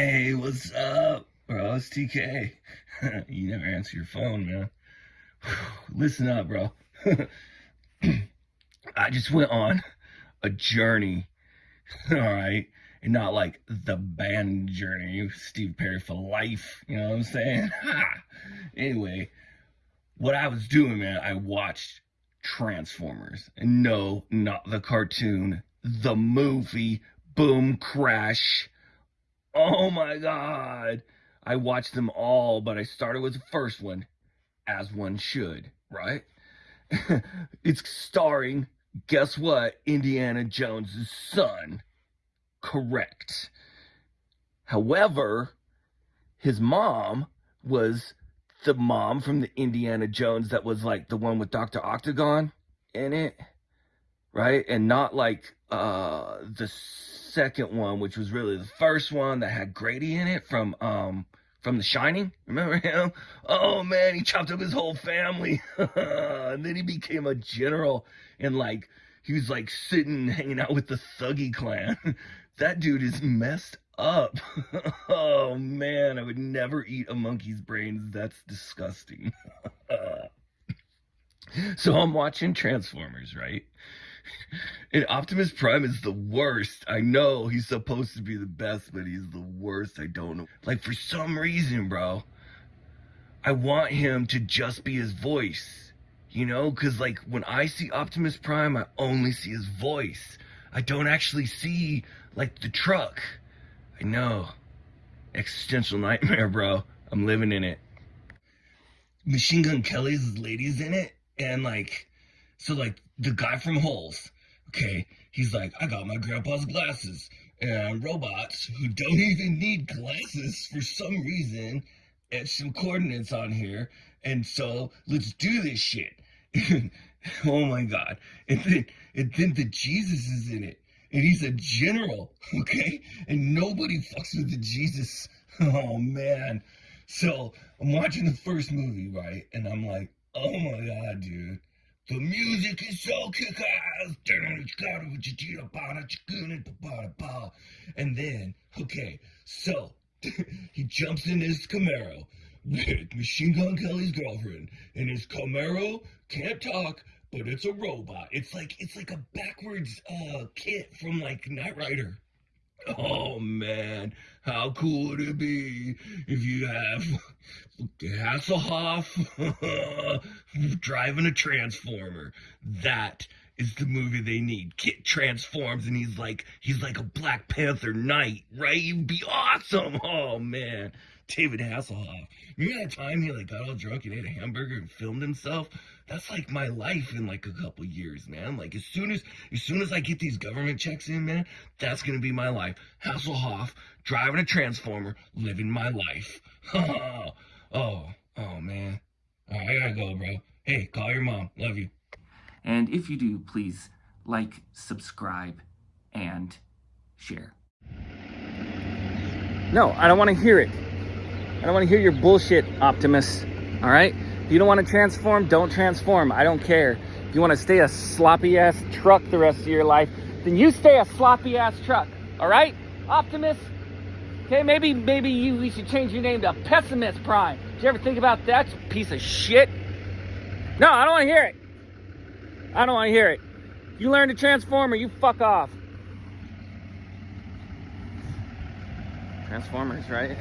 Hey, what's up, bro? It's TK. you never answer your phone, man. Listen up, bro. I just went on a journey, all right? And not like the band journey, Steve Perry for life, you know what I'm saying? anyway, what I was doing, man, I watched Transformers. And no, not the cartoon, the movie Boom Crash. Oh my god. I watched them all, but I started with the first one, as one should, right? it's starring, guess what? Indiana Jones' son. Correct. However, his mom was the mom from the Indiana Jones that was like the one with Dr. Octagon in it, right? And not like uh the second one, which was really the first one that had Grady in it from um from The Shining. Remember him? Oh man, he chopped up his whole family. and then he became a general and like he was like sitting hanging out with the Thuggee clan. that dude is messed up. oh man, I would never eat a monkey's brains. That's disgusting. so I'm watching Transformers, right? And Optimus Prime is the worst. I know he's supposed to be the best, but he's the worst. I don't know. Like, for some reason, bro, I want him to just be his voice. You know? Because, like, when I see Optimus Prime, I only see his voice. I don't actually see, like, the truck. I know. Existential nightmare, bro. I'm living in it. Machine Gun Kelly's lady's in it. And, like, so, like, the guy from Holes, okay, he's like, I got my grandpa's glasses. And robots who don't even need glasses for some reason etch some coordinates on here. And so let's do this shit. oh my god. And then and then the Jesus is in it. And he's a general, okay? And nobody fucks with the Jesus. Oh man. So I'm watching the first movie, right? And I'm like, oh my god, dude. The music is so kick-ass. And then, okay, so he jumps in his Camaro with Machine Gun Kelly's girlfriend, and his Camaro can't talk, but it's a robot. It's like it's like a backwards uh KITT from like Knight Rider. Oh man, how cool would it be if you have Hasselhoff driving a transformer? That is the movie they need. KITT transforms and he's like he's like a Black Panther knight, right? You'd be awesome. Oh man. David Hasselhoff. You that time he like got all drunk and ate a hamburger and filmed himself? That's like my life in like a couple years, man. Like as soon as as soon as I get these government checks in, man, that's gonna be my life. Hasselhoff, driving a transformer, living my life. Oh, oh, oh man. All right, I gotta go, bro. Hey, call your mom. Love you. And if you do, please like, subscribe, and share. No, I don't want to hear it. I don't want to hear your bullshit, Optimus. All right? If you don't want to transform, don't transform. I don't care. If you want to stay a sloppy ass truck the rest of your life, then you stay a sloppy ass truck. All right? Optimus. Okay, maybe maybe you we should change your name to Pessimist Prime. Did you ever think about that piece of shit? No, I don't want to hear it. I don't want to hear it. You learn to transform or you fuck off. Transformers, right?